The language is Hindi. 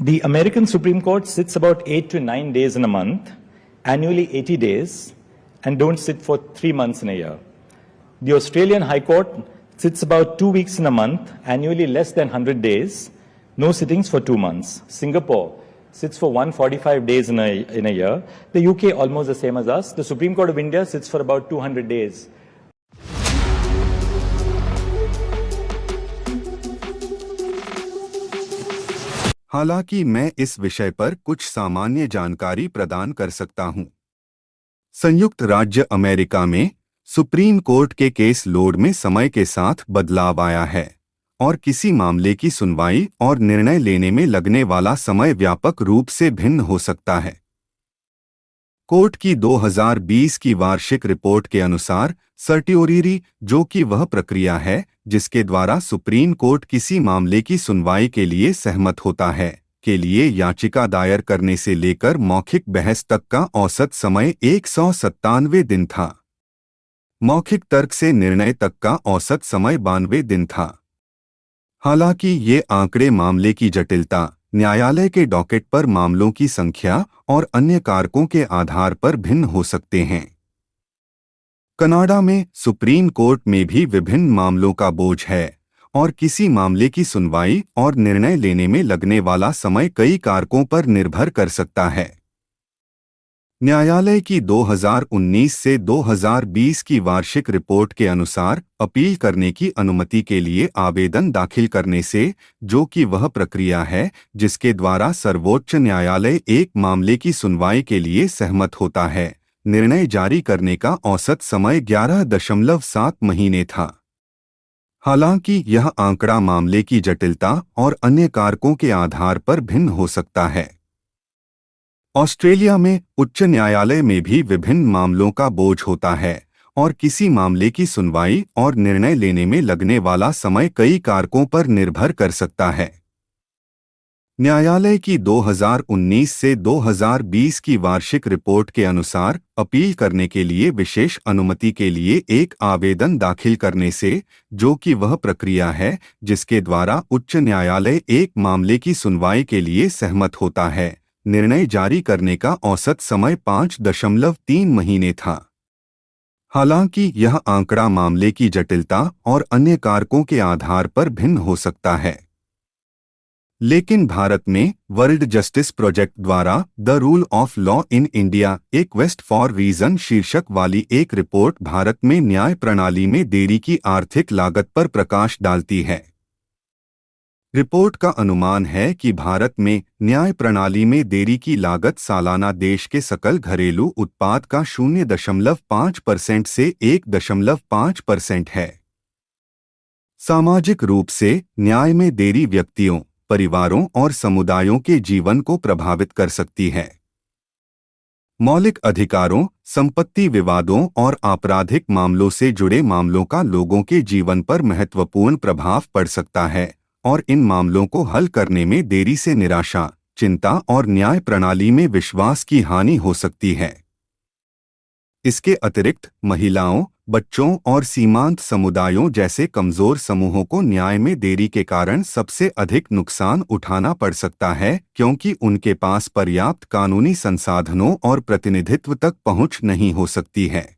The American Supreme Court sits about eight to nine days in a month, annually 80 days, and don't sit for three months in a year. The Australian High Court sits about two weeks in a month, annually less than 100 days, no sittings for two months. Singapore sits for 145 days in a, in a year. The UK almost the same as us. The Supreme Court of India sits for about 200 days. हालाँकि मैं इस विषय पर कुछ सामान्य जानकारी प्रदान कर सकता हूँ। संयुक्त राज्य अमेरिका में सुप्रीम कोर्ट के केस लोड में समय के साथ बदलाव आया है और किसी मामले की सुनवाई और निर्णय लेने में लगने वाला समय व्यापक रूप से भिन्न हो सकता है कोर्ट की 2020 की वार्षिक रिपोर्ट के अनुसार सर्टियोरी जो कि वह प्रक्रिया है जिसके द्वारा सुप्रीम कोर्ट किसी मामले की सुनवाई के लिए सहमत होता है, के लिए याचिका दायर करने से लेकर मौखिक बहस तक का औसत समय एक सौ सत्तानवे दिन था। मौखिक तर्क से निर्णय तक का औसत समय बानवे दिन था। हालाँकि ये आंकड़े मामले की जटिलता, न्यायालय के डॉकेट पर मामलों की संख्या और अन्य कारकों के आधार पर भिन्न हो सकते हैं। कनाडा में सुप्रीम कोर्ट में भी विभिन्न मामलों का बोझ है और किसी मामले की सुनवाई और निर्णय लेने में लगने वाला समय कई कारकों पर निर्भर कर सकता है। न्यायालय की 2019 से 2020 की वार्षिक रिपोर्ट के अनुसार अपील करने की अनुमति के लिए आवेदन दाखिल करने से, जो कि वह प्रक्रिया है, जिसके द्वारा सर्वोच्च न्यायालय एक मामले की सुनवाई के लिए सहमत होता है। निर्णय जारी करने का औसत समय ग्यारह दशमलव सात महीने था। हालाँकि, यह आंकड़ा मामले की जटिलता और अन्य कारकों के आधार पर भिन्न हो सकता है। ऑस्ट्रेलिया में उच्च न्यायालय में भी विभिन्न मामलों का बोझ होता है और किसी मामले की सुनवाई और निर्णय लेने में लगने वाला समय कई कारकों पर निर्भर कर सकता है। न्यायालय की 2019 से 2020 की वार्षिक रिपोर्ट के अनुसार अपील करने के लिए विशेष अनुमति के लिए एक आवेदन दाखिल करने से, जो कि वह प्रक्रिया है, जिसके द्वारा उच्च न्यायालय एक मामले की सुनवाई के लिए सहमत होता है, निर्णय जारी करने का औसत समय पाँच दशमलव तीन महीने था। हालाँकि, यह आंकड़ा मामले की जटिलता और अन्य कारकों के आधार पर भिन्न हो सकता है। लेकिन भारत में वर्ल्ड जस्टिस प्रोजेक्ट द्वारा the rule of law in India, एक वेस्ट फॉर रीजन शीर्षक वाली एक रिपोर्ट भारत में न्याय प्रणाली में देरी की आर्थिक लागत पर प्रकाश डालती है। रिपोर्ट का अनुमान है कि भारत में न्याय प्रणाली में देरी की लागत सालाना देश के सकल घरेलू उत्पाद का शून्य दशमलव पाँच परसेंट से एक दशमलव पाँच परसेंट है। सामाजिक रूप से न्याय में देरी व्यक्तियों परिवारों और समुदायों के जीवन को प्रभावित कर सकती है। मौलिक अधिकारों, संपत्ति विवादों और आपराधिक मामलों से जुड़े मामलों का लोगों के जीवन पर महत्वपूर्ण प्रभाव पड़ सकता है और इन मामलों को हल करने में देरी से निराशा, चिंता और न्याय प्रणाली में विश्वास की हानि हो सकती है। इसके अतिरिक्त, महिलाओं, बच्चों और सीमांत समुदायों जैसे कमज़ोर समूहों को न्याय में देरी के कारण सबसे अधिक नुकसान उठाना पड़ सकता है, क्योंकि उनके पास पर्याप्त कानूनी संसाधनों और प्रतिनिधित्व तक पहुँच नहीं हो सकती है।